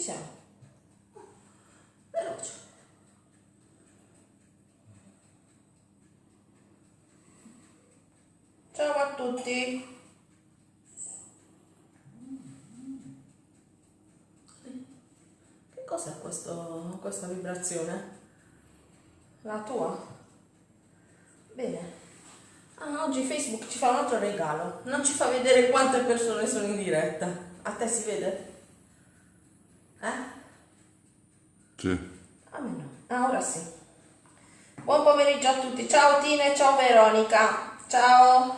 ci siamo. Veloce. Ciao a tutti. Che cos'è questa vibrazione? La tua? Bene. Ah, oggi Facebook ci fa un altro regalo. Non ci fa vedere quante persone sono in diretta. A te si vede? Eh? Sì. A me no. Ah, ora sì. Buon pomeriggio a tutti. Ciao Tina e ciao Veronica. Ciao.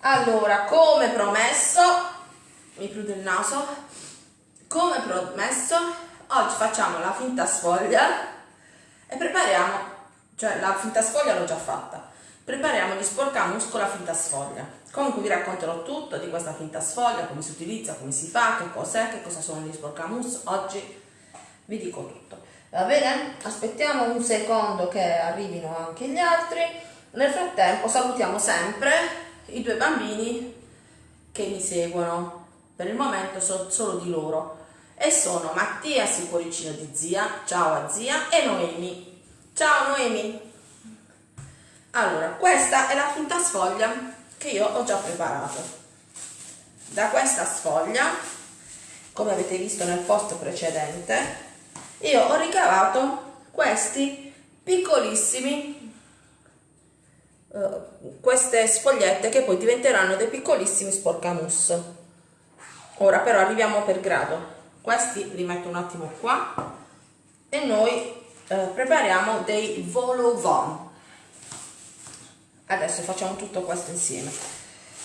Allora, come promesso, mi chiudo il naso. Come promesso, oggi facciamo la finta sfoglia e prepariamo, cioè la finta sfoglia l'ho già fatta. Prepariamo gli sporcamus con la finta sfoglia. Comunque vi racconterò tutto di questa finta sfoglia, come si utilizza, come si fa, che cos'è, che cosa sono gli sporcamus. Oggi vi dico tutto. Va bene? Aspettiamo un secondo che arrivino anche gli altri. Nel frattempo salutiamo sempre i due bambini che mi seguono. Per il momento so solo di loro. E sono Mattia Cuoricino di zia, ciao a zia, e Noemi. Ciao Noemi. Allora, questa è la finta sfoglia che io ho già preparato. Da questa sfoglia, come avete visto nel post precedente, io ho ricavato questi piccolissimi uh, queste sfogliette che poi diventeranno dei piccolissimi sporcamus. Ora però arriviamo per grado. Questi li metto un attimo qua e noi uh, prepariamo dei vol au adesso facciamo tutto questo insieme.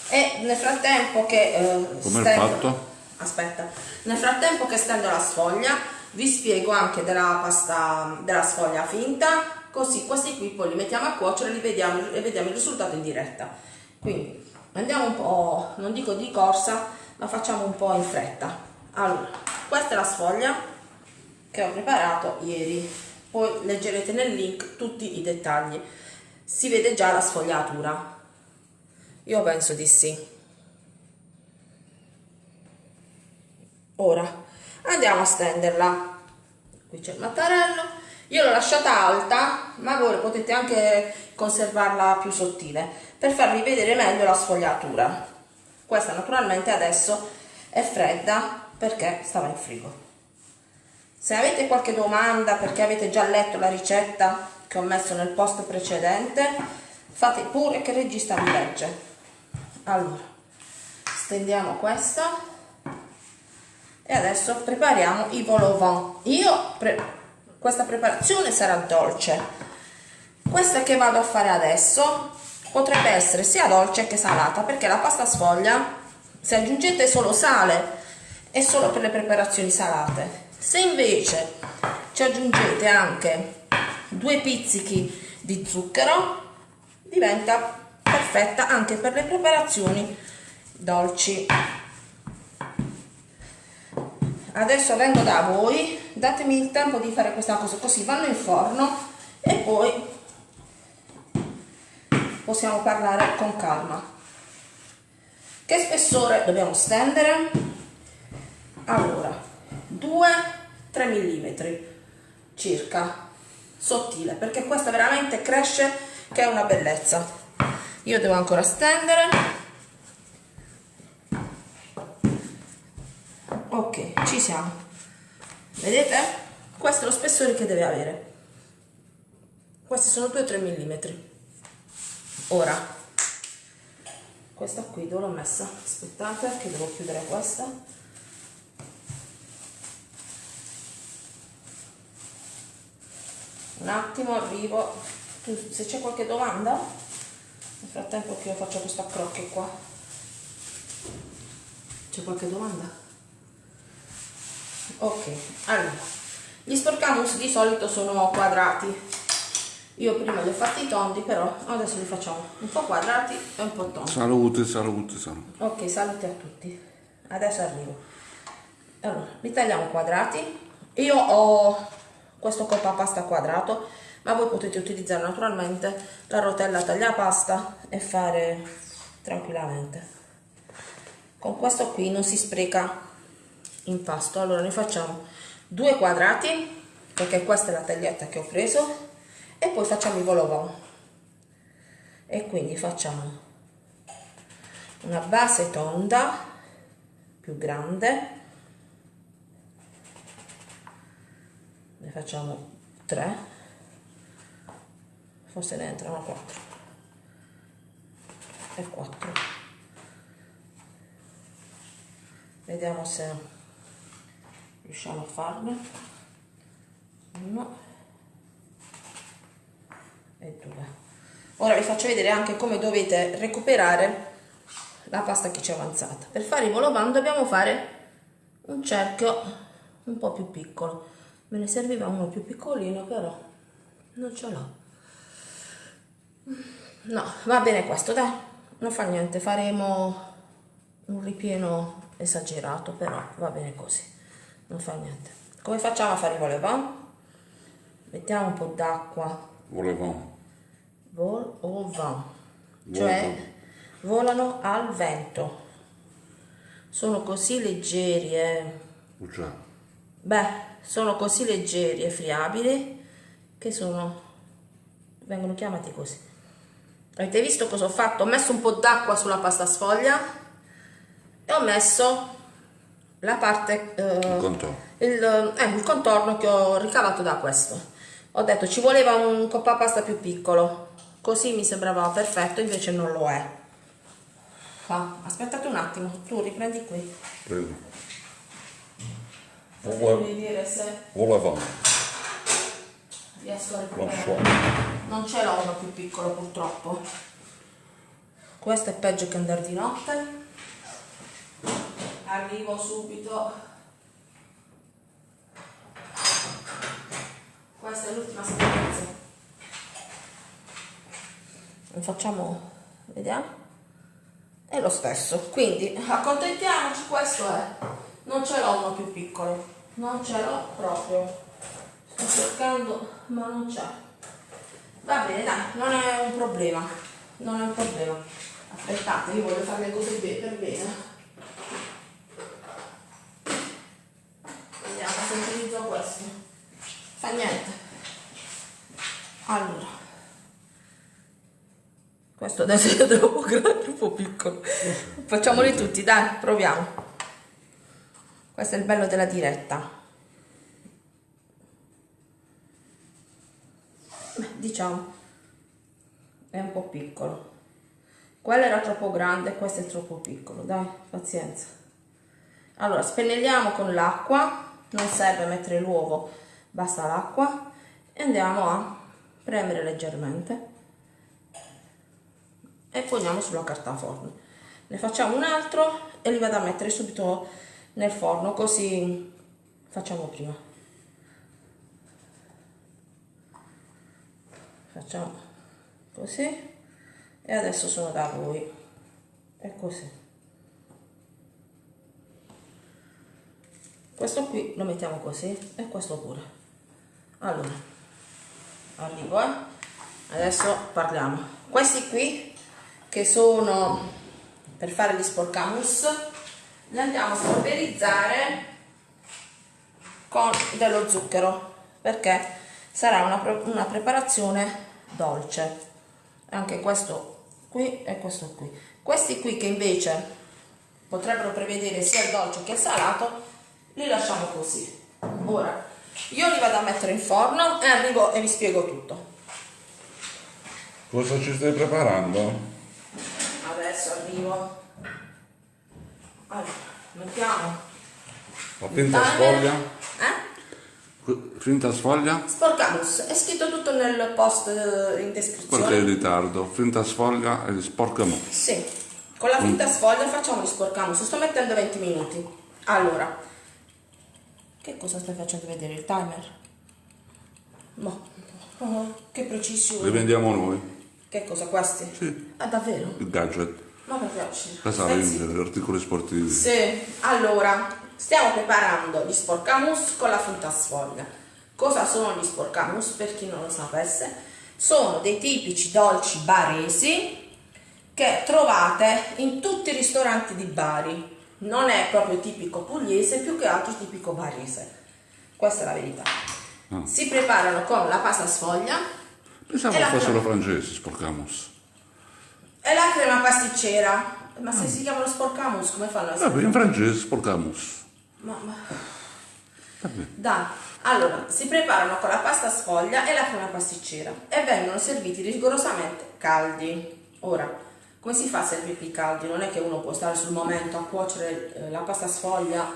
E nel frattempo che uh, come stendo, fatto? aspetta. Nel frattempo che stendo la sfoglia vi spiego anche della pasta della sfoglia finta. Così questi qui poi li mettiamo a cuocere li vediamo, e vediamo il risultato in diretta. Quindi andiamo un po' non dico di corsa ma facciamo un po' in fretta. Allora questa è la sfoglia che ho preparato ieri. Poi leggerete nel link tutti i dettagli. Si vede già la sfogliatura. Io penso di sì. Ora andiamo a stenderla. Qui c'è il mattarello. Io l'ho lasciata alta ma voi potete anche conservarla più sottile per farvi vedere meglio la sfogliatura. Questa naturalmente adesso è fredda perché stava in frigo. Se avete qualche domanda perché avete già letto la ricetta che ho messo nel post precedente fate pure che il regista mi legge. Allora stendiamo questa e adesso prepariamo i vol io pre questa preparazione sarà dolce. Questa che vado a fare adesso potrebbe essere sia dolce che salata perché la pasta sfoglia se aggiungete solo sale è solo per le preparazioni salate. Se invece ci aggiungete anche due pizzichi di zucchero diventa perfetta anche per le preparazioni dolci adesso vengo da voi datemi il tempo di fare questa cosa così vanno in forno e poi possiamo parlare con calma. Che spessore dobbiamo stendere? Allora 2 3 mm circa sottile perché questa veramente cresce che è una bellezza. Io devo ancora stendere ok ci siamo. Vedete? Questo è lo spessore che deve avere. Questi sono 2-3 mm ora questa qui dove l'ho messa? Aspettate che devo chiudere questa. Un attimo arrivo. Se c'è qualche domanda? Nel frattempo che io faccio questo accrocchio qua. C'è qualche domanda? Ok allora gli sporcamus di solito sono quadrati. Io prima li ho fatti tondi però adesso li facciamo un po' quadrati e un po' tondi. Salute salute salute. Ok salute a tutti. Adesso arrivo. Allora li tagliamo quadrati. Io ho questo coppa pasta quadrato ma voi potete utilizzare naturalmente la rotella tagliapasta e fare tranquillamente. Con questo qui non si spreca impasto allora ne facciamo due quadrati perché questa è la taglietta che ho preso e poi facciamo i volovon e quindi facciamo una base tonda più grande. Ne facciamo tre. Forse ne entrano quattro. E quattro. Vediamo se riusciamo a farne. Uno. E due. Ora vi faccio vedere anche come dovete recuperare la pasta che ci è avanzata. Per fare i volovan dobbiamo fare un cerchio un po' più piccolo. Me ne serviva uno più piccolino però non ce l'ho. No va bene questo dai. Non fa niente faremo un ripieno esagerato però va bene così non fa niente. Come facciamo a fare i volevan mettiamo un po' d'acqua. Volevamo. vol o van cioè volano al vento. Sono così leggeri e Oh, già. beh sono così leggeri e friabili che sono vengono chiamati così. Avete visto cosa ho fatto? Ho messo un po' d'acqua sulla pasta sfoglia e ho messo la parte eh, Il contorno. il, eh, il contorno che ho ricavato da questo. Ho detto ci voleva un coppa pasta più piccolo. Così mi sembrava perfetto invece non lo è. Ah, aspettate un attimo tu riprendi qui. Prego. se Volevamo. riesco a recuperare. non ce l'ho uno più piccolo purtroppo. Questo è peggio che andare di notte arrivo subito. Questa è l'ultima scadenza facciamo vediamo. È lo stesso quindi accontentiamoci questo è. Non ce l'ho uno più piccolo. Non ce l'ho proprio. Sto cercando ma non c'è. Va bene dai non è un problema. Non è un problema. Aspettate io voglio fare le cose per bene vediamo se utilizzo questo fa niente. Allora. Questo adesso è troppo grande troppo piccolo. Facciamoli tutti dai proviamo. Questo è il bello della diretta. Beh, diciamo è un po' piccolo. Quello era troppo grande questo è troppo piccolo dai pazienza. Allora spennelliamo con l'acqua. Non serve mettere l'uovo basta l'acqua e andiamo a premere leggermente. E poniamo sulla carta forno. Ne facciamo un altro e li vado a mettere subito nel forno così facciamo prima. Facciamo così e adesso sono da voi. È così. Questo qui lo mettiamo così e questo pure allora arrivo eh. Adesso parliamo. Questi qui che sono per fare gli sporcamus li andiamo a polverizzare con dello zucchero perché sarà una, una preparazione dolce. Anche questo qui e questo qui. Questi qui che invece potrebbero prevedere sia il dolce che il salato li lasciamo così. Ora io li vado a mettere in forno e arrivo e vi spiego tutto Cosa ci stai preparando? adesso arrivo allora mettiamo La finta sfoglia? eh? Finta sfoglia? Sporcamus, è scritto tutto nel post eh, in Perché è in descrizione. ritardo? Finta sfoglia e sporcamo. Sì, con la finta sfoglia facciamo gli sporcamus, sto mettendo 20 minuti. Allora, che cosa stai facendo vedere? Il timer? Ma, oh, che precisione. Li vendiamo noi. Che cosa questi? Sì. Ah, davvero? Il gadget. Ma per piacere. La sala gli articoli sportivi. Sì, allora, stiamo preparando gli sporcamus con la finta sfoglia. Cosa sono gli sporcamus? Per chi non lo sapesse, sono dei tipici dolci baresi che trovate in tutti i ristoranti di Bari. Non è proprio tipico pugliese, più che altro tipico barese. questa è la verità. Ah. Si preparano con la pasta sfoglia Pensavo fossero francesi, sporcamos. e la crema pasticcera. Ma se si chiamano sporcamus, come fanno a? Vabbè, in francese sporcamos. Ma, ma-. Dai, allora, si preparano con la pasta sfoglia e la crema pasticcera e vengono serviti rigorosamente caldi. Ora, come si fa a servirli caldi? Non è che uno può stare sul momento a cuocere eh, la pasta sfoglia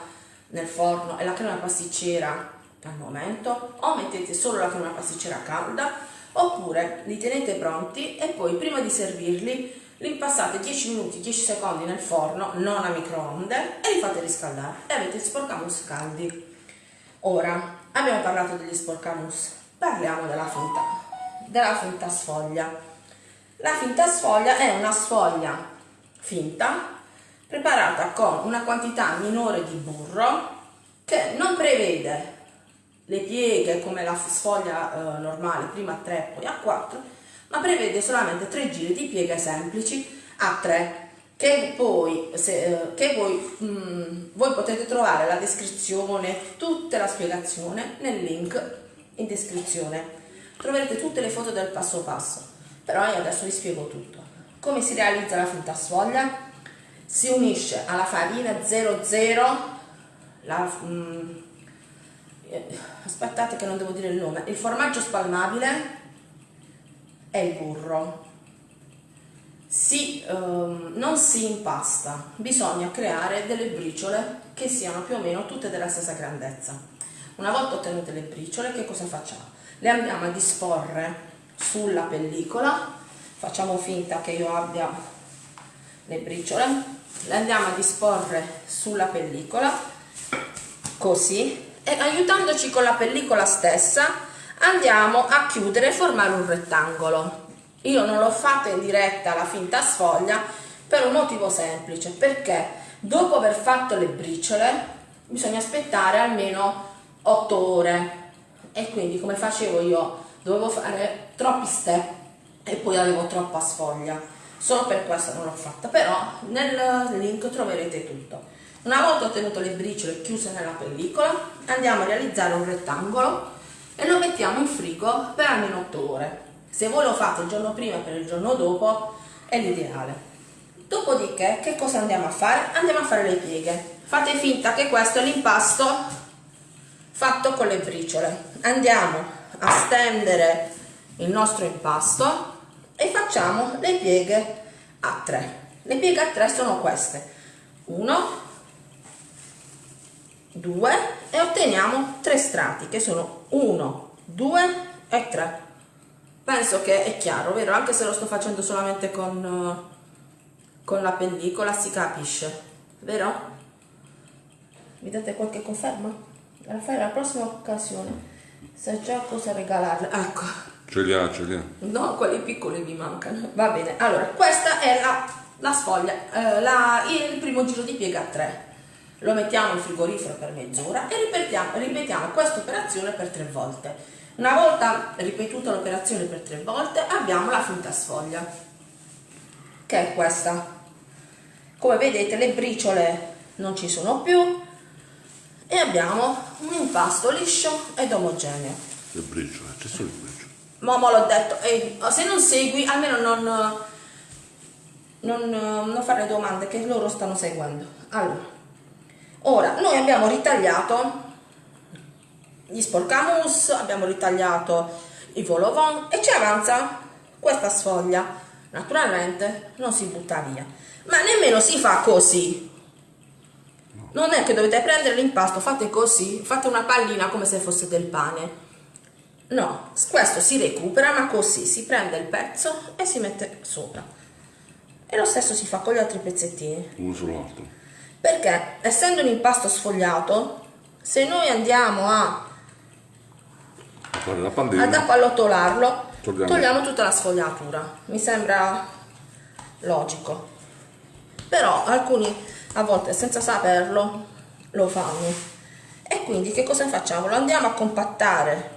nel forno e la crema pasticcera al momento, o mettete solo la crema pasticcera calda, oppure li tenete pronti e poi prima di servirli li impassate 10 minuti, 10 secondi nel forno, non a microonde, e li fate riscaldare e avete sporcamus caldi. Ora, abbiamo parlato degli sporcamus, parliamo della finta, della finta sfoglia. La finta sfoglia è una sfoglia finta preparata con una quantità minore di burro che non prevede le pieghe come la sfoglia eh, normale, prima a 3 poi a 4, ma prevede solamente tre giri di pieghe semplici a 3 che poi, se, eh, che voi, mm, voi potete trovare la descrizione, tutta la spiegazione nel link in descrizione. Troverete tutte le foto del passo passo, però io adesso vi spiego tutto. Come si realizza la finta sfoglia? Si unisce alla farina 00, la, mm, eh, aspettate che non devo dire il nome, il formaggio spalmabile e il burro si, ehm, non si impasta, bisogna creare delle briciole che siano più o meno tutte della stessa grandezza. Una volta ottenute le briciole, che cosa facciamo? Le andiamo a disporre sulla pellicola, facciamo finta che io abbia le briciole, le andiamo a disporre sulla pellicola, così, e aiutandoci con la pellicola stessa andiamo a chiudere e formare un rettangolo. Io non l'ho fatta in diretta la finta sfoglia per un motivo semplice, perché dopo aver fatto le briciole bisogna aspettare almeno 8 ore. E quindi come facevo io dovevo fare troppi step e poi avevo troppa sfoglia. Solo per questo non l'ho fatta, però nel link troverete tutto. Una volta ottenuto le briciole chiuse nella pellicola, andiamo a realizzare un rettangolo e lo mettiamo in frigo per almeno 8 ore. Se voi lo fate il giorno prima per il giorno dopo è l'ideale. Dopodiché che cosa andiamo a fare? Andiamo a fare le pieghe. Fate finta che questo è l'impasto fatto con le briciole. Andiamo a stendere il nostro impasto e facciamo le pieghe a 3. Le pieghe a 3 sono queste. 1 2 e otteniamo tre strati che sono 1, 2 e 3. Penso che è chiaro, vero? Anche se lo sto facendo solamente con, con la pellicola si capisce, vero? Mi date qualche conferma? La fai la prossima occasione. Sai già cosa regalarle. Ecco, Ce li ha, ce li ha. no, quelli piccoli mi mancano. Va bene, allora, questa è la, la sfoglia, eh, la- il primo giro di piega a 3. Lo mettiamo in frigorifero per mezz'ora e ripetiamo, ripetiamo questa operazione per tre volte. Una volta ripetuta l'operazione per tre volte abbiamo la finta sfoglia, che è questa. Come vedete le briciole non ci sono più e abbiamo un impasto liscio ed omogeneo. Le briciole, ci sono le briciole. Mamma l'ho detto, e se non segui almeno non, non, non fare domande che loro stanno seguendo. Allora, ora noi abbiamo ritagliato gli sporcamus, abbiamo ritagliato i volovon e ci avanza questa sfoglia. Naturalmente non si butta via, ma nemmeno si fa così. Non è che dovete prendere l'impasto, fate così, fate una pallina come se fosse del pane. No, questo si recupera, ma così si prende il pezzo e si mette sopra. E lo stesso si fa con gli altri pezzettini. Uno sull'altro. Perché essendo un impasto sfogliato, se noi andiamo a, ad pallina. appallotolarlo, Togliamo. togliamo tutta la sfogliatura. Mi sembra logico. Però alcuni a volte senza saperlo lo fanno. E quindi che cosa facciamo? Lo andiamo a compattare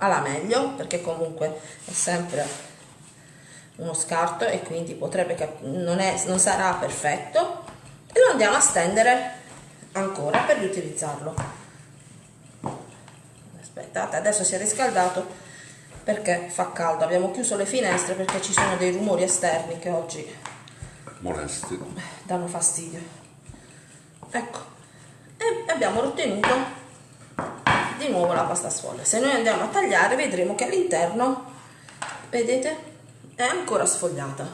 alla meglio, perché comunque è sempre uno scarto e quindi potrebbe non, è- non sarà perfetto. E lo andiamo a stendere ancora per riutilizzarlo. Aspettate adesso si è riscaldato perché fa caldo. Abbiamo chiuso le finestre perché ci sono dei rumori esterni che oggi Molesti. danno fastidio. Ecco. E abbiamo ottenuto di nuovo la pasta sfoglia se noi andiamo a tagliare vedremo che all'interno vedete è ancora sfogliata.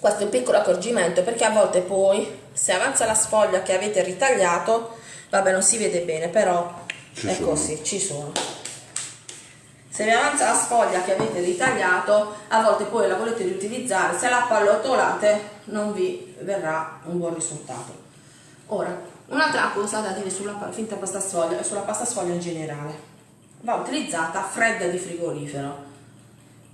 Questo è un piccolo accorgimento perché a volte poi se avanza la sfoglia che avete ritagliato vabbè non si vede bene però Ci è sono. così ci sono. Se vi avanza la sfoglia che avete ritagliato a volte poi la volete riutilizzare se la pallottolate non vi verrà un buon risultato. Ora un'altra cosa da dire sulla finta pasta sfoglia e sulla pasta sfoglia in generale. Va utilizzata fredda di frigorifero.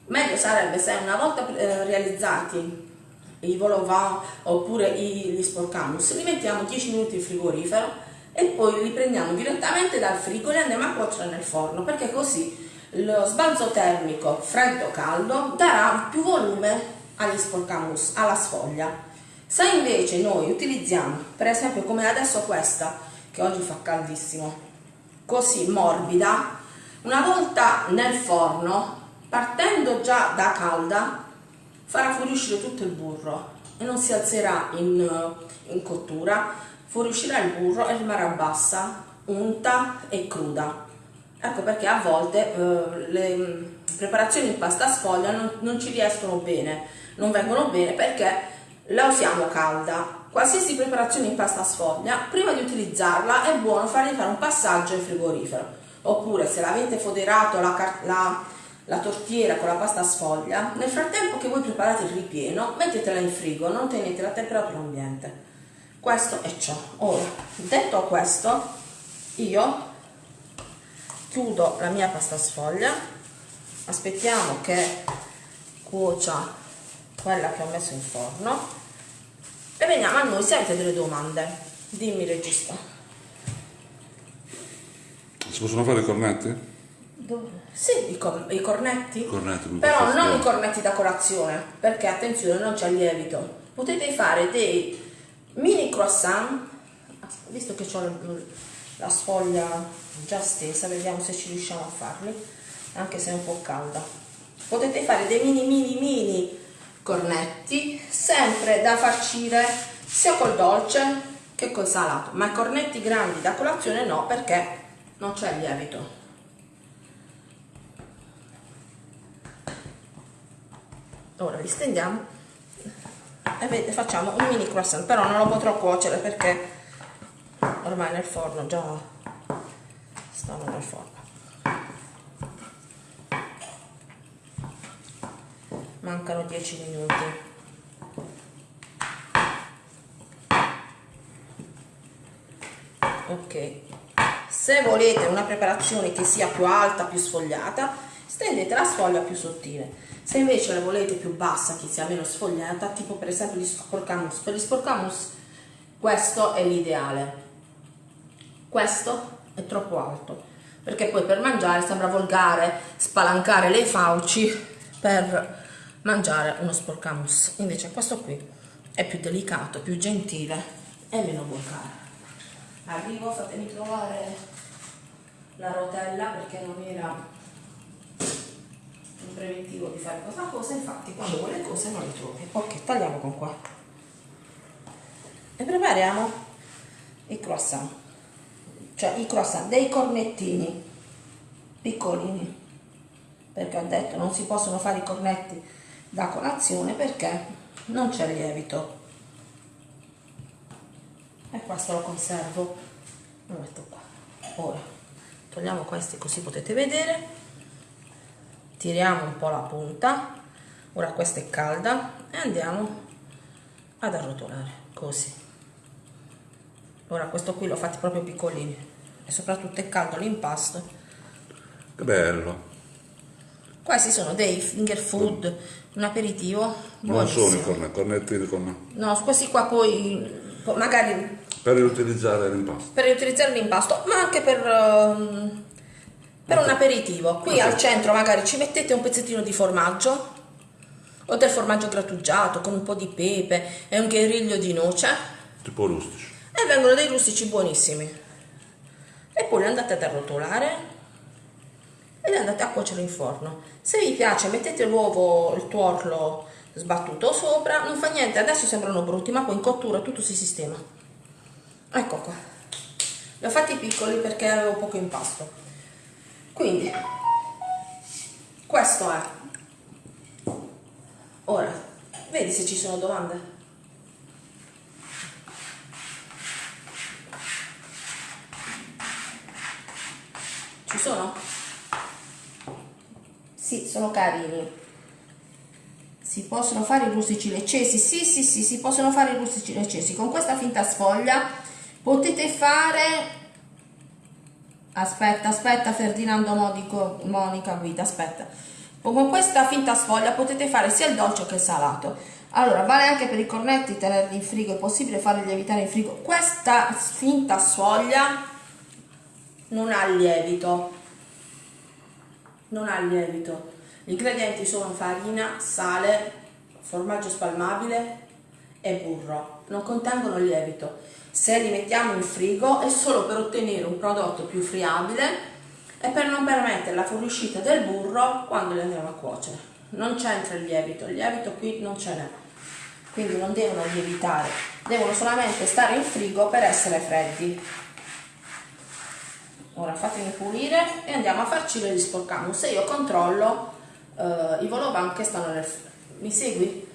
Meglio sarebbe se una volta eh, realizzati i vol au oppure gli sporcamus li mettiamo 10 minuti in frigorifero e poi li prendiamo direttamente dal frigo e andiamo a cuocere nel forno perché così lo sbalzo termico freddo caldo darà più volume agli sporcamus alla sfoglia se invece noi utilizziamo per esempio come adesso questa che oggi fa caldissimo così morbida una volta nel forno partendo già da calda farà fuoriuscire tutto il burro e non si alzerà in, in cottura, fuoriuscirà il burro e rimarrà bassa, unta e cruda. Ecco perché a volte eh, le mm, preparazioni in pasta sfoglia non, non ci riescono bene, non vengono bene perché la usiamo calda. Qualsiasi preparazione in pasta sfoglia, prima di utilizzarla è buono fargli fare un passaggio in frigorifero. Oppure se l'avete foderato la, la, la tortiera con la pasta sfoglia, nel frattempo che voi preparate il ripieno, mettetela in frigo, non tenete la temperatura ambiente. Questo è ciò. Ora, detto questo, io chiudo la mia pasta sfoglia, aspettiamo che cuocia quella che ho messo in forno e veniamo a noi se avete delle domande. Dimmi regista. Si possono fare i cornetti? Sì, i, cor- i cornetti. Cornetti Però non i cornetti da colazione, perché attenzione, non c'è lievito. Potete fare dei mini croissant, visto che ho la sfoglia già stesa, vediamo se ci riusciamo a farli, anche se è un po' calda. Potete fare dei mini mini mini cornetti, sempre da farcire sia col dolce che col salato, ma i cornetti grandi da colazione no, perché non c'è lievito. ora li stendiamo e facciamo un mini croissant però non lo potrò cuocere perché ormai nel forno già stanno nel forno mancano 10 minuti. Ok. Se volete una preparazione che sia più alta più sfogliata stendete la sfoglia più sottile. Se invece la volete più bassa che sia meno sfogliata tipo per esempio gli sporcamus. Per gli sporcamus questo è l'ideale. Questo è troppo alto perché poi per mangiare sembra volgare spalancare le fauci per mangiare uno sporcamus. Invece questo qui è più delicato più gentile e meno volgare. Arrivo fatemi trovare la rotella perché non era un preventivo di fare questa cosa. Infatti quando vuole cose non le trovi. Ok tagliamo con qua. E prepariamo i croissant. Cioè i croissant dei cornettini. Piccolini. Perché ho detto non si possono fare i cornetti da colazione perché non c'è lievito. E questo lo conservo. Lo metto qua. Ora togliamo questi così potete vedere. Tiriamo un po' la punta. Ora questa è calda. E andiamo ad arrotolare così. Ora questo qui l'ho fatti proprio piccolini e soprattutto è caldo l'impasto. Che bello. questi sono dei finger food un aperitivo Non sono i cornetti, cornetti con... no questi qua poi magari per riutilizzare l'impasto. per utilizzare l'impasto, ma anche per, ehm, per un aperitivo. Qui al centro magari ci mettete un pezzettino di formaggio o del formaggio grattugiato con un po' di pepe e un guerriglio di noce Tipo rustici. e vengono dei rustici buonissimi. e poi le andate ad arrotolare e le andate a cuocere in forno. Se vi piace mettete l'uovo, il tuorlo sbattuto sopra, non fa niente, adesso sembrano brutti, ma poi in cottura tutto si sistema. Ecco qua. Li ho fatti piccoli perché avevo poco impasto. Quindi, questo è. Ora, vedi se ci sono domande? Ci sono? Sì, sono carini. Si possono fare i rustici leccesi? Sì, sì, sì, si possono fare i rustici leccesi. Con questa finta sfoglia potete fare... Aspetta, aspetta Ferdinando Modico, Monica Guida, aspetta. Con questa finta sfoglia potete fare sia il dolce che il salato. Allora, vale anche per i cornetti tenerli in frigo, è possibile farli lievitare in frigo. Questa finta sfoglia non ha lievito non ha lievito. Gli ingredienti sono farina, sale, formaggio spalmabile e burro. Non contengono lievito. Se li mettiamo in frigo è solo per ottenere un prodotto più friabile e per non permettere la fuoriuscita del burro quando li andiamo a cuocere. Non c'entra il lievito. Il lievito qui non ce n'è. Quindi non devono lievitare. Devono solamente stare in frigo per essere freddi ora fatemi pulire e andiamo a farci gli sporcamo se io controllo eh, i volovan che stanno nel mi segui?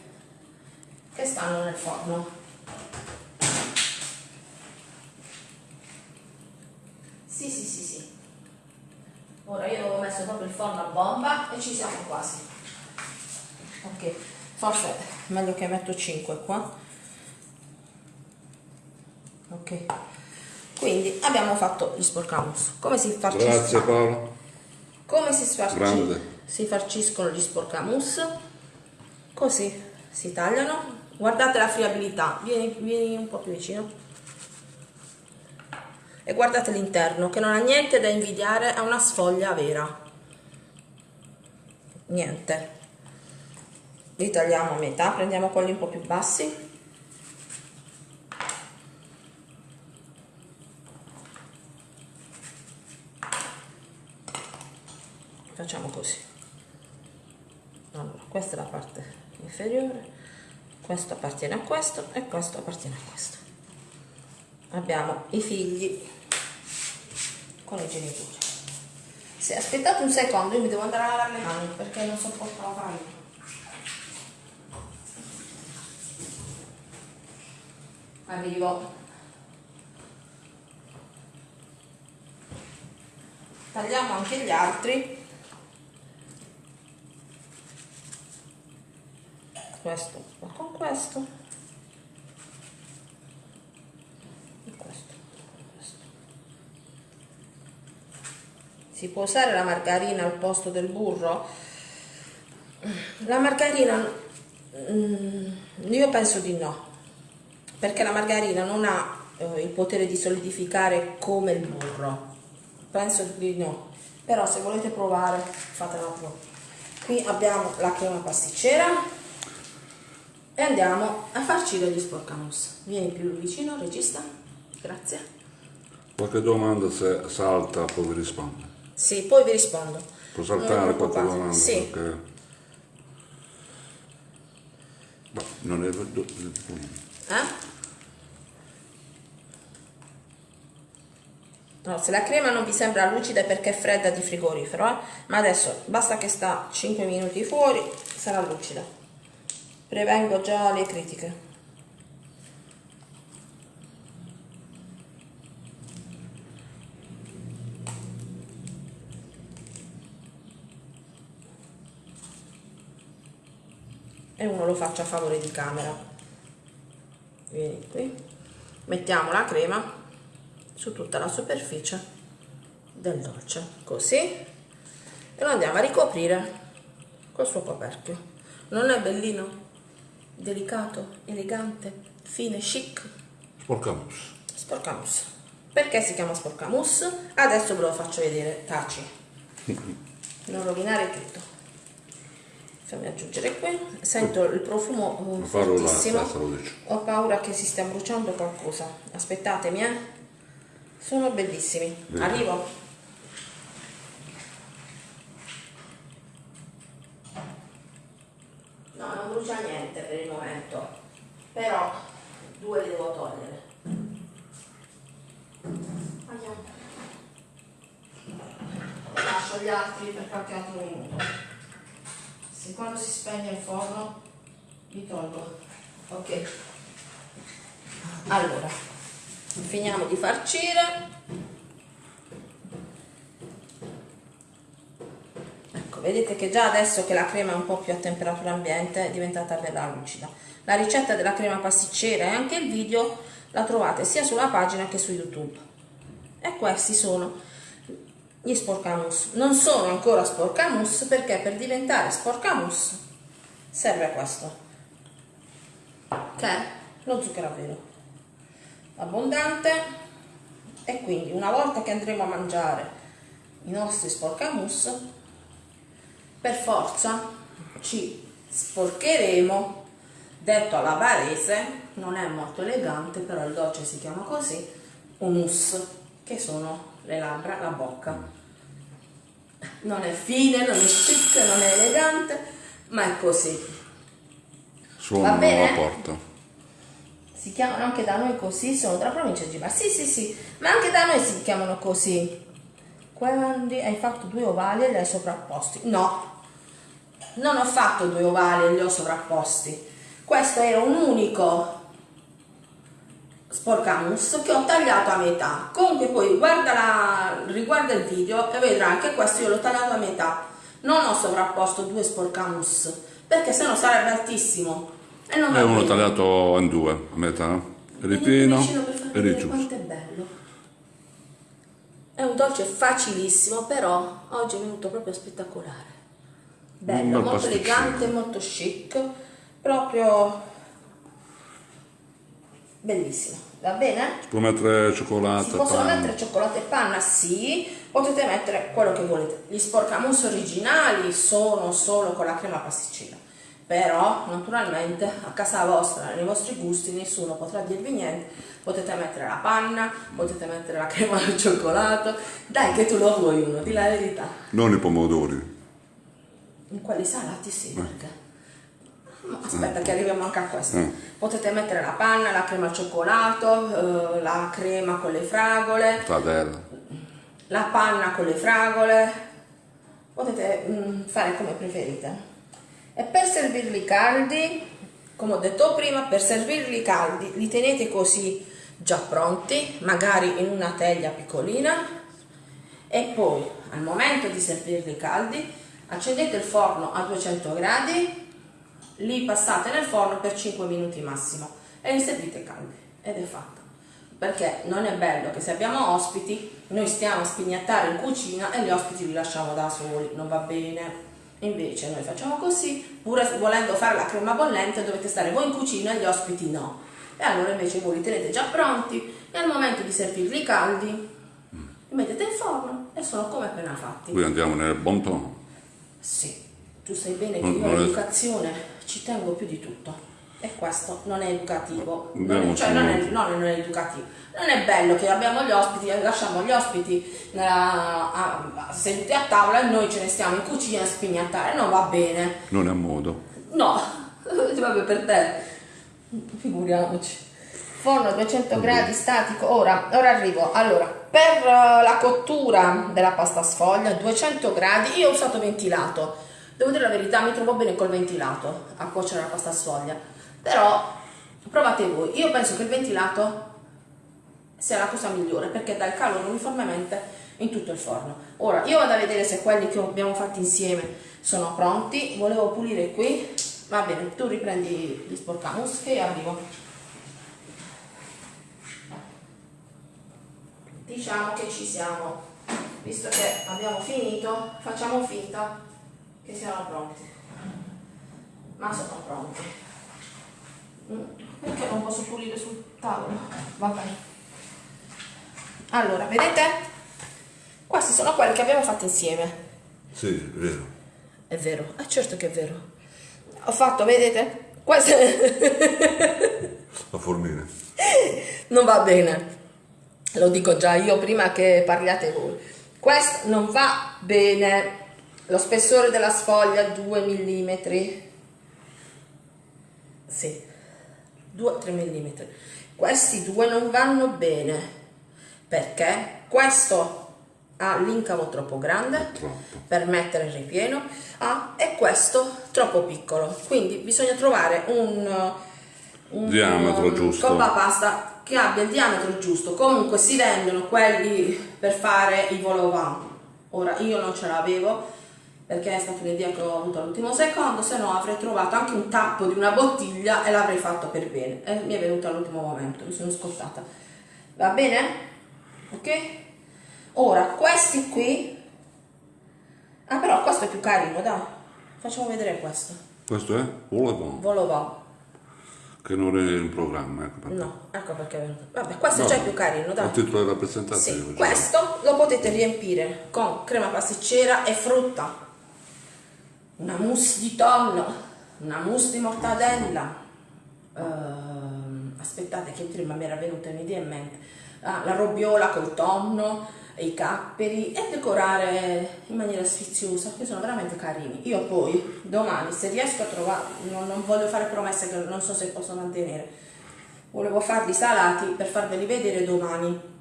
che stanno nel forno. Sì sì sì sì. Ora io avevo messo proprio il forno a bomba e ci siamo quasi. Ok forse meglio che metto 5 qua. Ok quindi abbiamo fatto gli sporcamus. Come si farciscono? Grazie Paolo. come si, farci- Grande. si farciscono gli sporcamus? Così si tagliano. Guardate la friabilità vieni, vieni un po' più vicino. E guardate l'interno che non ha niente da invidiare a una sfoglia vera. Niente. Li tagliamo a metà prendiamo quelli un po' più bassi facciamo così. Allora questa è la parte inferiore questo appartiene a questo e questo appartiene a questo. Abbiamo i figli con i genitori. Se aspettate un secondo io mi devo andare a lavare le mani perché non sopporto la farina arrivo. Tagliamo anche gli altri questo va con questo. Si può usare la margarina al posto del burro? La margarina mm, io penso di no perché la margarina non ha eh, il potere di solidificare come il burro. Penso di no. Però se volete provare fatela pure qui abbiamo la crema pasticcera e andiamo a farci degli sporcamus vieni più vicino regista grazie Qualche domanda se salta poi vi rispondo. sì poi vi rispondo Può saltare qualche domanda sì perché... Boh, non è... do- eh? No, se la crema non vi sembra lucida è perché è fredda di frigorifero, eh? ma adesso basta che sta 5 minuti fuori, sarà lucida. Prevengo già le critiche. E uno lo faccio a favore di camera. Vieni qui. Mettiamo la crema su tutta la superficie del dolce così e lo andiamo a ricoprire col suo coperchio non è bellino delicato elegante fine chic. Sporcamus. sporcamus. Perché si chiama sporcamus? Adesso ve lo faccio vedere taci. Non rovinare tutto. Fammi aggiungere qui. Sento il profumo la fortissimo. ho paura che si stia bruciando qualcosa. Aspettatemi eh. Sono bellissimi. Arrivo. No, non brucia niente per il momento. Però due li devo togliere. Andiamo. Lascio gli altri per qualche altro minuto. Se quando si spegne il forno li tolgo. Ok. Allora, finiamo di farcire. Ecco, vedete che già adesso che la crema è un po' più a temperatura ambiente è diventata bella lucida. La ricetta della crema pasticcera e anche il video la trovate sia sulla pagina che su YouTube. E questi sono gli sporcamus. Non sono ancora sporcamus perché per diventare sporcamus serve questo. Che è lo zucchero a velo. Abbondante e quindi una volta che andremo a mangiare i nostri sporcamus per forza ci sporcheremo. Detto alla barese non è molto elegante però il dolce si chiama così mousse che sono le labbra la bocca. Non è fine non è chic non è elegante ma è così. Suonano bene? alla porta. si chiamano anche da noi così sono della provincia di Bar sì sì sì ma anche da noi si chiamano così quindi hai fatto due ovali e li hai sovrapposti. No. Non ho fatto due ovali e li ho sovrapposti. Questo era un unico sporcamus che ho tagliato a metà. Comunque poi guarda la, riguarda il video e vedrai che questo io l'ho tagliato a metà. Non ho sovrapposto due sporcamus perché sennò sarebbe altissimo. E non va E uno tagliato in due, a metà. Ripieno e rigiusto. quanto è bello. È un dolce facilissimo, però oggi è venuto proprio spettacolare. Bello, bel molto elegante, molto chic, proprio bellissimo. Va bene? Si può mettere Si cioccolata, possono pane. mettere cioccolato e panna, sì, potete mettere quello che volete. Gli sporcamus originali sono solo con la crema pasticcina, però naturalmente a casa vostra, nei vostri gusti, nessuno potrà dirvi niente. Potete mettere la panna, potete mettere la crema al cioccolato. Dai che tu lo vuoi uno, di la verità. Non i pomodori. In quelli salati sì, perché... Ma aspetta che arriviamo anche a questo. Mm. Potete mettere la panna, la crema al cioccolato, eh, la crema con le fragole, Fradella. la panna con le fragole, potete mm, fare come preferite. E per servirli caldi, come ho detto prima, per servirli caldi li tenete così già pronti, magari in una teglia piccolina. E poi al momento di servirli caldi accendete il forno a 200 gradi, li passate nel forno per 5 minuti massimo e li servite caldi. Ed è fatto. Perché non è bello che se abbiamo ospiti noi stiamo a spignattare in cucina e gli ospiti li lasciamo da soli, non va bene. Invece noi facciamo così, pur volendo fare la crema bollente dovete stare voi in cucina e gli ospiti no. E allora invece voi li tenete già pronti e al momento di servirli caldi li mettete in forno e sono come appena fatti. Qui andiamo nel bon ton. Sì, tu sai bene che Non- io è- all'educazione ci tengo più di tutto. E questo non è educativo. Non è, cioè, non è, no, non è educativo. Non è bello che abbiamo gli ospiti, e lasciamo gli ospiti nella- a- a- seduti a tavola e noi ce ne stiamo in cucina a spignattare. Non va bene. Non è a modo. No, vabbè per te. Figuriamoci. Forno a 200 gradi statico. Ora, ora arrivo. Allora, per eh, la cottura della pasta sfoglia, 200 gradi, io ho usato ventilato. Devo dire la verità, mi trovo bene col ventilato a cuocere la pasta sfoglia. Però provate voi. Io penso che il ventilato sia la cosa migliore perché dà il calore uniformemente in tutto il forno. Ora, io vado a vedere se quelli che abbiamo fatto insieme sono pronti. Volevo pulire qui. Va bene, tu riprendi gli sporcamus io arrivo. Diciamo che ci siamo. Visto che abbiamo finito, facciamo finta che siano pronti. Ma sono pronti. Perché non posso pulire sul tavolo? Va bene. Allora, vedete? Questi sono quelli che abbiamo fatto insieme. Sì, è vero. È vero, ah, certo che è vero. Ho fatto, vedete? Queste La formina. non va bene. lo dico già io prima che parliate voi. Questo non va bene. Lo spessore della sfoglia 2 mm. Sì, 2-3 mm. Questi due non vanno bene perché questo ha l'incavo troppo grande Troppo. per mettere il ripieno ah, e questo troppo piccolo. Quindi bisogna trovare un, un Diametro um, giusto. coppa pasta che abbia il diametro giusto. Comunque si vendono quelli per fare i volovant. Ora io non ce l'avevo perché è stata un'idea che ho avuto all'ultimo secondo, se no avrei trovato anche un tappo di una bottiglia e l'avrei fatto per bene. E mi è venuto all'ultimo momento, mi sono scottata. Va bene? Ok? Ora, questi qui... Ah, però questo è più carino, dai. Facciamo vedere questo. Questo è Volevon, Volovant. che non è in programma. Ecco perché. No, ecco perché è venuto. Vabbè, questo è No, già più carino, dai. titolo della Sì, presentazione. cioè. questo lo potete riempire con crema pasticcera e frutta, una mousse di tonno, una mousse di mortadella. Ehm, aspettate che prima mi era venuta un'idea in mente. Ah, la robbiola col tonno i capperi e decorare in maniera sfiziosa, che sono veramente carini. Io poi domani, se riesco a trovare, non, non voglio fare promesse che non so se posso mantenere, volevo farli salati per farveli vedere domani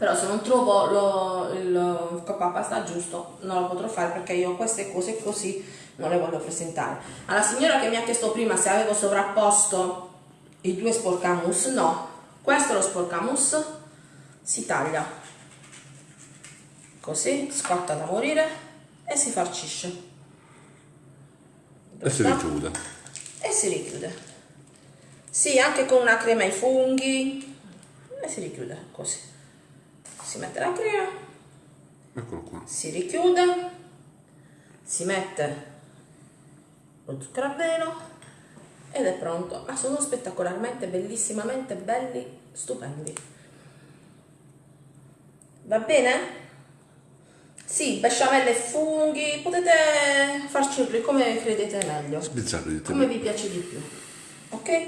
però se non trovo lo, il coppa pasta giusto non lo potrò fare perché io queste cose così non le voglio presentare. Alla signora che mi ha chiesto prima se avevo sovrapposto i due sporcamus no. Questo è lo sporcamus si taglia. Così scotta da morire e si farcisce. E si richiude. e si richiude. Sì anche con una crema ai funghi. E si richiude così. Si mette la crema. Eccolo qua. si richiude, si mette lo zucchero a velo ed è pronto. Ma sono spettacolarmente, bellissimamente belli, stupendi. Va bene? Sì, besciamelle e funghi, potete farcirli come credete meglio Sbizzarrite. come vi piace di più ok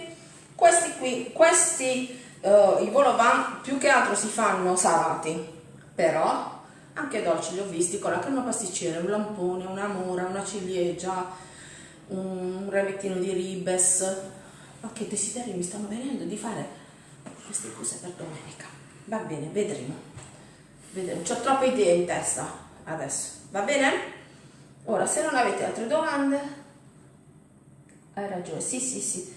questi qui questi eh, i volovant più che altro si fanno salati però anche dolci li ho visti con la crema pasticcera un lampone una mora una ciliegia un remettino di ribes ma che desideri mi stanno venendo di fare queste cose per domenica va bene vedremo vedremo ho troppe idee in testa adesso va bene ora se non avete altre domande hai ragione, sì, sì, sì.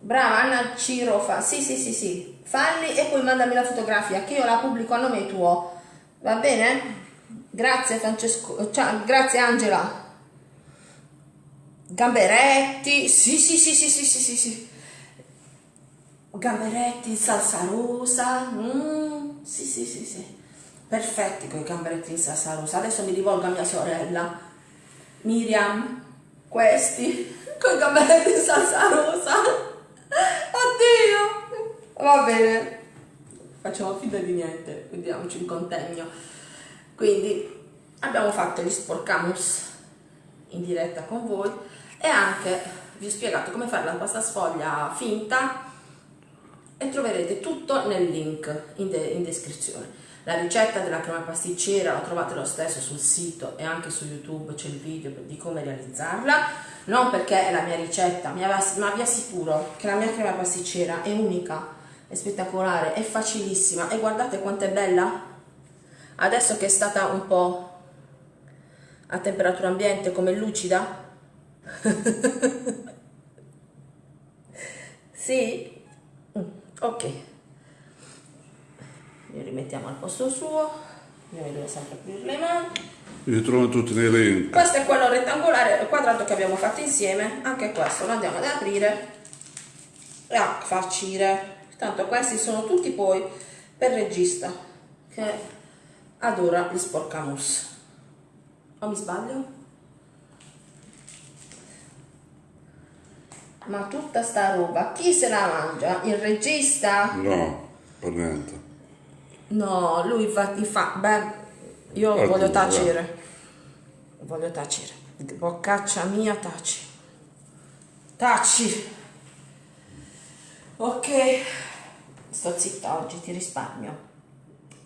Brava Anna Cirofa, sì, sì, sì, sì. Falli e poi mandami la fotografia che io la pubblico a nome tuo. Va bene? Grazie Francesco, ciao, grazie Angela. Gamberetti, sì, sì, sì, sì, sì, sì, sì, sì. Gamberetti in salsa rosa, mm, sì, sì, sì, sì. Perfetti con i gamberetti in salsa rosa. Adesso mi rivolgo a mia sorella. Miriam, questi con i gamberetti in salsa rosa. Oddio! Va bene. Facciamo finta di niente, vediamoci in contegno. Quindi abbiamo fatto gli sporcamus in diretta con voi e anche vi ho spiegato come fare la pasta sfoglia finta e troverete tutto nel link in, de- in descrizione. La ricetta della crema pasticcera la trovate lo stesso sul sito e anche su YouTube c'è il video di come realizzarla. Non perché è la mia ricetta, ma vi assicuro che la mia crema pasticcera è unica, è spettacolare, è facilissima e guardate quanto è bella. Adesso che è stata un po' a temperatura ambiente come lucida. sì? Mm, ok li rimettiamo al posto suo io mi devo sempre aprire le mani Li trovo tutti nei link. questo è quello rettangolare quadrato che abbiamo fatto insieme anche questo lo andiamo ad aprire e a farcire tanto questi sono tutti poi per regista che adora gli sporcamus o mi sbaglio? Ma tutta sta roba chi se la mangia? il regista? No, per niente. No, lui fa, fa beh, io Qualcuno, voglio tacere. Voglio tacere. Boccaccia mia, taci. Taci. Ok. Sto zitta oggi, ti risparmio.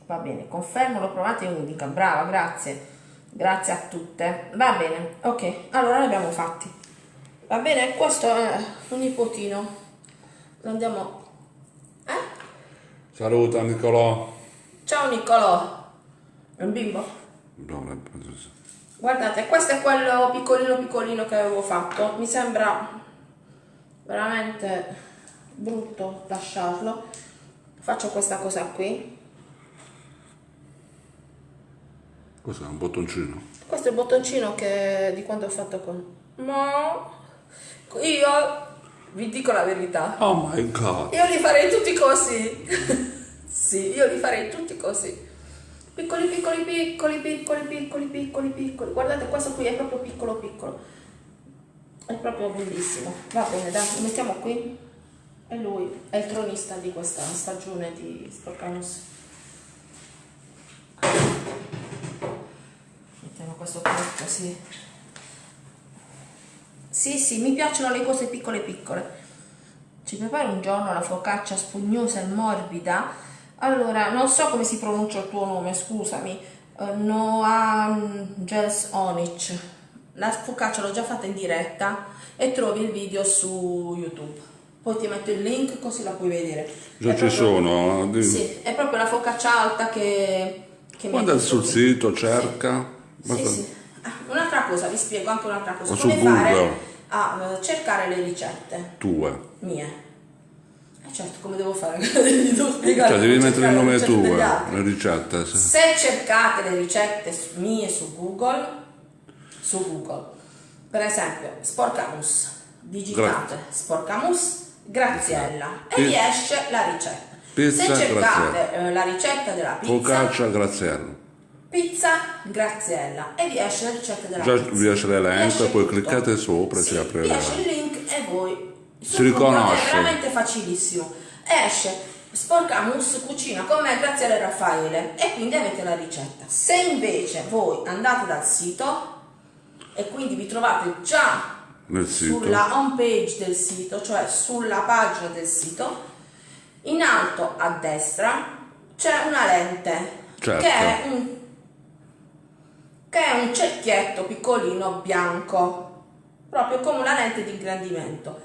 Va bene, confermo, l'ho provato e unica. Brava, grazie. Grazie a tutte. Va bene, ok. Allora li abbiamo fatti. Va bene, questo è un nipotino. Lo andiamo... Eh? Saluta Nicolò. Ciao Niccolò. È un bimbo? No, Guardate, questo è quello piccolino piccolino che avevo fatto. Mi sembra veramente brutto lasciarlo. Faccio questa cosa qui. Cos'è? Un bottoncino? Questo è il bottoncino che di quando ho fatto con... Ma io vi dico la verità. Oh my god. Io li farei tutti così. sì, io li farei tutti così. Piccoli, piccoli, piccoli, piccoli, piccoli, piccoli, piccoli. Guardate, questo qui è proprio piccolo, piccolo. È proprio bellissimo. Va bene, dai, lo mettiamo qui. E lui è il tronista di questa stagione di Sporcanus. Mettiamo questo qui così. Sì, sì, mi piacciono le cose piccole piccole. Ci prepari un giorno la focaccia spugnosa e morbida? Allora, non so come si pronuncia il tuo nome, scusami. Uh, Noam Gels Onic. La focaccia l'ho già fatta in diretta e trovi il video su YouTube. Poi ti metto il link così la puoi vedere. Già È ci proprio- sono. Sì, è proprio la focaccia alta che... che Guarda sul su- sito, cerca. sì, Basta- sì. Ah, un'altra cosa, vi spiego anche un'altra cosa. O Come fare. A eh, cercare le ricette Tue. mie. Eh certo, come devo fare? Spiegare Cioè, devi mettere il nome tuo, altri. le ricette. sì. Se cercate le ricette mie su Google, su Google, per esempio, Sporcamus, digitate Sporcamus, Graziella e Pi- vi esce la ricetta. Pizza Se cercate Graziella. eh, la ricetta della pizza, Focaccia Graziello. Pizza Graziella e vi esce la ricetta della Già pizza. vi esce l'elenco e poi tutto. cliccate sopra e Sì, si apre vi esce il link e voi Si riconosce. È veramente facilissimo. Esce Sporcamus cucina con me Graziella e Raffaele e quindi avete la ricetta. Se invece voi andate dal sito e quindi vi trovate già Nel sito. sulla home page del sito, cioè sulla pagina del sito, in alto a destra c'è una lente Certo. che è un che è un cerchietto piccolino bianco, proprio come una lente di ingrandimento.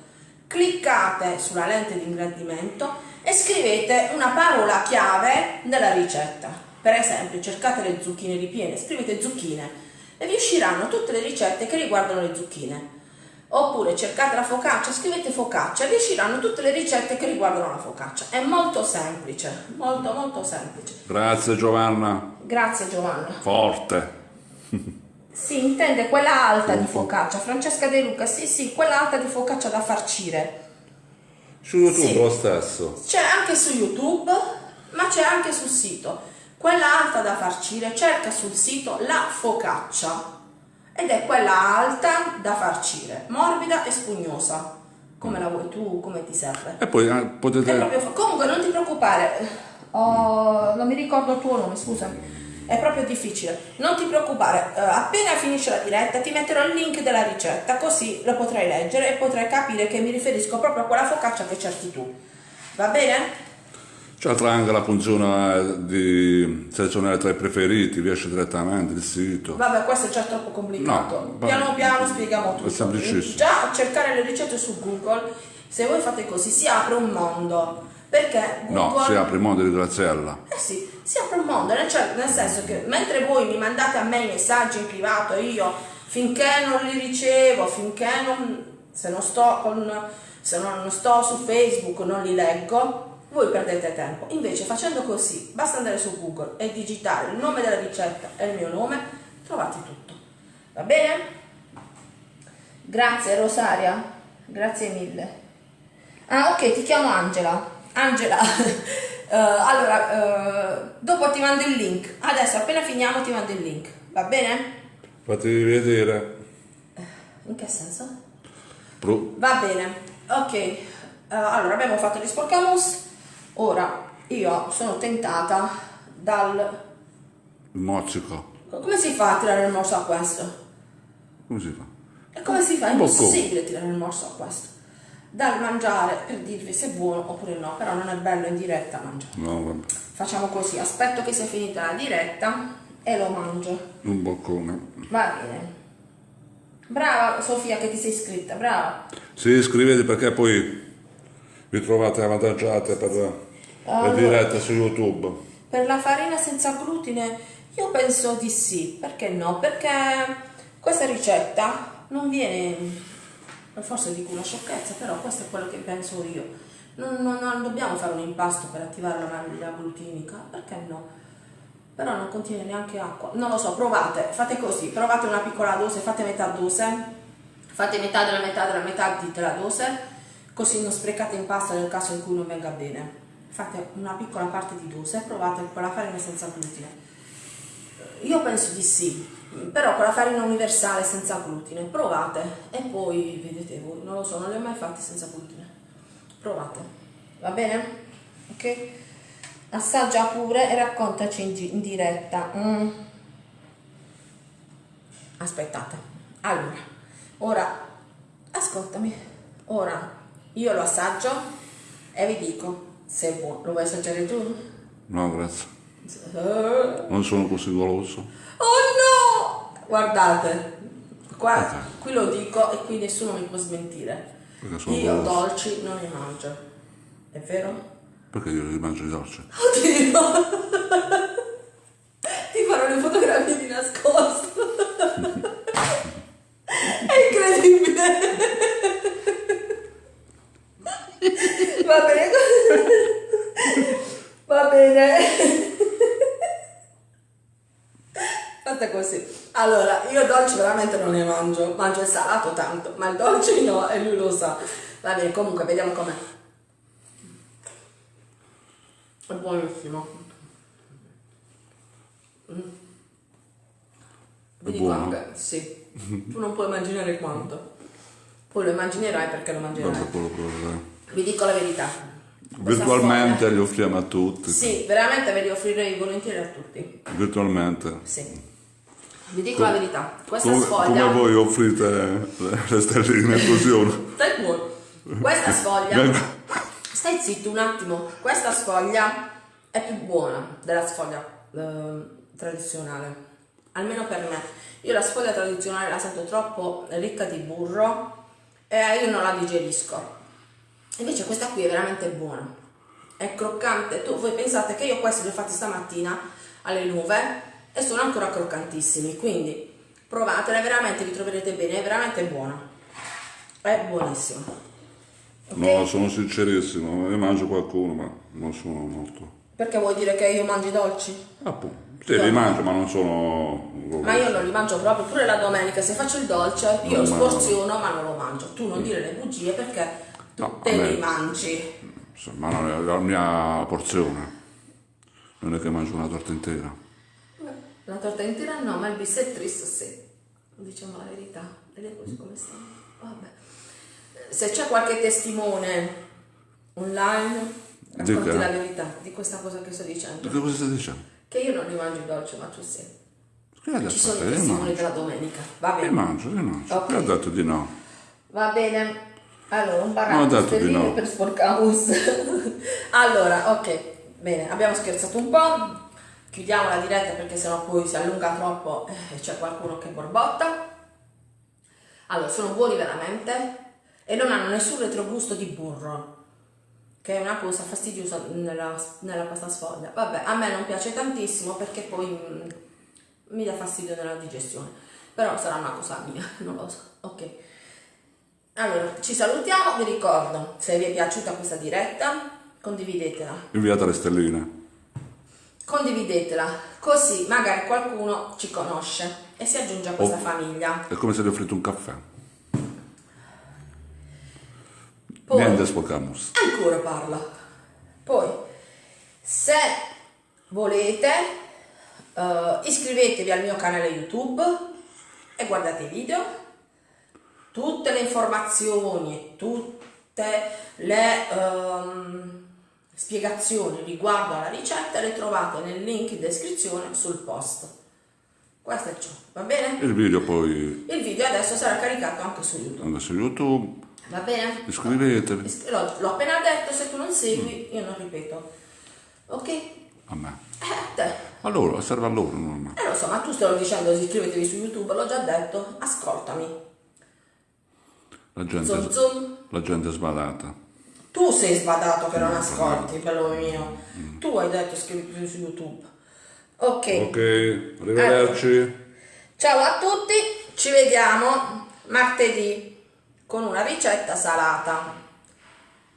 Cliccate sulla lente di ingrandimento e scrivete una parola chiave della ricetta. Per esempio, cercate le zucchine ripiene, scrivete zucchine e vi usciranno tutte le ricette che riguardano le zucchine. Oppure cercate la focaccia, scrivete focaccia e vi usciranno tutte le ricette che riguardano la focaccia. È molto semplice, molto molto semplice. Grazie Giovanna. Grazie Giovanna. Forte. Si intende quella alta di focaccia, Francesca De Luca, sì sì, quella alta di focaccia da farcire. Su YouTube Sì. lo stesso. C'è anche su YouTube, ma c'è anche sul sito. Quella alta da farcire, cerca sul sito la focaccia ed è quella alta da farcire, morbida e spugnosa. Come la vuoi tu, come ti serve? E poi È potete... Comunque non ti preoccupare, oh, non mi ricordo il tuo nome, scusami. È proprio difficile. Non ti preoccupare, eh, appena finisce la diretta ti metterò il link della ricetta, così lo potrai leggere e potrai capire che mi riferisco proprio a quella focaccia che cerchi tu. Va bene? C'è anche la funzione eh, di selezionare tra i preferiti, riesce direttamente il sito. Vabbè, questo è già troppo complicato. No, piano piano spieghiamo tutto. È semplicissimo. Già cercare le ricette su Google, se voi fate così, si apre un mondo. Perché No, Google... si apre il mondo di Graziella. Eh sì, si apre nel, cioè, nel senso che mentre voi mi mandate a me i messaggi in privato, io finché non li ricevo, finché non, se non sto con, se non sto su Facebook, non li leggo, voi perdete tempo. Invece facendo così, basta andare su Google e digitare il nome della ricetta e il mio nome, trovate tutto. Va bene? Grazie Rosaria, grazie mille. Ah ok, ti chiamo Angela. Angela, eh, allora, eh, dopo ti mando il link. Adesso appena finiamo ti mando il link. Va bene? Fate vedere. In che senso? Pro- Va bene. Ok, eh, allora abbiamo fatto gli sporcamus. Ora io sono tentata dal... mozzico. Come si fa a tirare il morso a questo? Come si fa? E come si fa? È impossibile tirare il morso a questo. Dal mangiare per dirvi se è buono oppure no, però non è bello in diretta mangiare. No, vabbè. Facciamo così, aspetto che sia finita la diretta e lo mangio. Un boccone. Va bene. Brava Sofia che ti sei iscritta, brava. Sì, iscrivete perché poi vi trovate avvantaggiate per le dirette su YouTube. Per la farina senza glutine io penso di sì, perché no? Perché questa ricetta non viene, forse dico una sciocchezza, però questo è quello che penso io. Non, non- non dobbiamo fare un impasto per attivare la maglia glutinica, perché no? Però non contiene neanche acqua. Non lo so, provate, fate così, provate una piccola dose, fate metà dose, fate metà della metà della metà della dose, così non sprecate impasto nel caso in cui non venga bene. Fate una piccola parte di dose e provate con la farina senza glutine. Io penso di sì, però con la farina universale senza glutine, provate e poi vedete voi, non lo so, non li ho mai fatti senza glutine. Provate, va bene? Ok? Assaggia pure e raccontaci in, in diretta. Mm. Aspettate, allora, ora, ascoltami, ora io lo assaggio e vi dico se è buono. Lo vuoi assaggiare tu? No, grazie. Eh. Non sono così goloso. Oh no! Guardate, qua, qui lo dico e qui nessuno mi può smentire. Io dolci non ne mangio. È vero? Perché io li mangio i dolci? Oddio! Ti farò le fotografie di nascosto. È incredibile. Va bene. Va bene. Fatta così. Allora, io dolci veramente non ne mangio. Mangio il salato tanto, ma il dolce no e lui lo sa. Va bene, comunque, vediamo com'è. È buonissimo. Mm. Dico buono? anche, sì. Tu non puoi immaginare quanto. Poi lo immaginerai perché lo mangerai. Vi dico la verità. Virtualmente li offriamo a tutti. Sì, veramente ve li offrirei volentieri a tutti. Virtualmente. Sì. Vi dico la verità. Questa Come, sfoglia. come voi offrite le, le stelline così uno. Stai buono. Questa sfoglia. Stai zitto un attimo. Questa sfoglia è più buona della sfoglia eh, tradizionale. Almeno per me. Io la sfoglia tradizionale la sento troppo ricca di burro e io non la digerisco. Invece questa qui è veramente buona. È croccante. Tu, voi pensate che io questi li ho fatti stamattina alle 9 e sono ancora croccantissimi. Quindi provatela, veramente vi troverete bene. È veramente buona. È buonissima. Ok? No, sono sincerissimo, ne mangio qualcuno, ma non sono molto. Perché vuoi dire che io mangio i dolci? Appunto. Sì, li mangio, ma non sono. Ma io non li mangio proprio, pure la domenica se faccio il dolce io lo sporziono ma non lo mangio. Tu non dire le bugie perché tu No, te me- li mangi. Sì, Ma non è la mia porzione. Non è che mangio una torta intera. La torta intera no, ma il bissettristo sì. Diciamo la verità. Cose come stanno. Vabbè. Se c'è qualche testimone online, racconti che? la verità di questa cosa che sto dicendo. Che cosa stai dicendo? Che io non li mangio i dolci, ma tu sì. Che Ci sono i Li testimoni della domenica. Va Li bene. mangio, li mangio. Ok. Che ha detto di no? Va bene. Allora, un ho baratto stelline no. per sporcamus. allora, ok, bene, abbiamo scherzato un po'. Chiudiamo la diretta perché sennò poi si allunga troppo e c'è qualcuno che borbotta. Allora, sono buoni veramente e non hanno nessun retrogusto di burro, che è una cosa fastidiosa nella, nella pasta sfoglia. Vabbè, a me non piace tantissimo perché poi mm, mi dà fastidio nella digestione, però sarà una cosa mia, non lo so. Ok. Allora, ci salutiamo, vi ricordo, se vi è piaciuta questa diretta, condividetela. Inviate le stelline. Condividetela, così magari qualcuno ci conosce e si aggiunge a questa Oh. famiglia. È come se gli offrite un caffè. Poi- Niente sporcamos. Ancora parla. Poi, se volete, eh, iscrivetevi al mio canale YouTube e guardate i video. Tutte le informazioni tutte le ehm, spiegazioni riguardo alla ricetta le trovate nel link in descrizione sul post. Questo è ciò, va bene? Il video poi Il video adesso sarà caricato anche su YouTube. anche su YouTube. Va bene? Iscrivetevi. Is- L'ho, appena detto, se tu non segui, io non ripeto. Ok? Eh, A me. a te. A loro, serve a loro, non a me. Eh lo so, ma tu stai dicendo iscrivetevi su YouTube, l'ho già detto. Ascoltami. La gente, Zum zum. la gente è sbadata. Tu sei sbadato che non ascolti, bello mio. Tu hai detto iscrivetevi su YouTube. Ok. Ok, arrivederci. Ciao a tutti, ci vediamo martedì con una ricetta salata.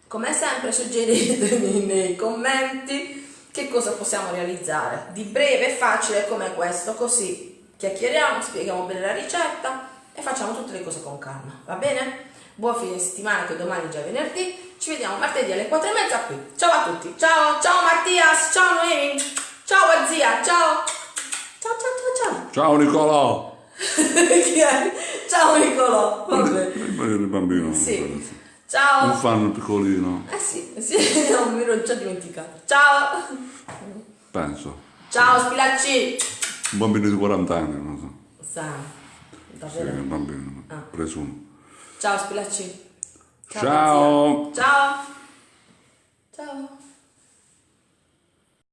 Come sempre suggeritemi nei commenti che cosa possiamo realizzare di breve e facile come questo, così chiacchieriamo, spieghiamo bene la ricetta e facciamo tutte le cose con calma, va bene? Buon fine settimana che domani è già venerdì, ci vediamo martedì alle 4 e mezza qui. Ciao a tutti, ciao, ciao Mattias, ciao Noemi, ciao zia, ciao, ciao ciao ciao ciao. Ciao Nicolò! Chi è? Ciao Nicolò, vabbè. Il bambino. Sì. Un Ciao. fan piccolino, Eh sì, sì, non mi ero già dimenticato. Ciao. penso. Ciao Spilacci. Un bambino di 40 anni, non so. Sa, Sì, davvero. un bambino, Ah. presumo. Ciao Spilacci. Ciao. Ciao. Ciao.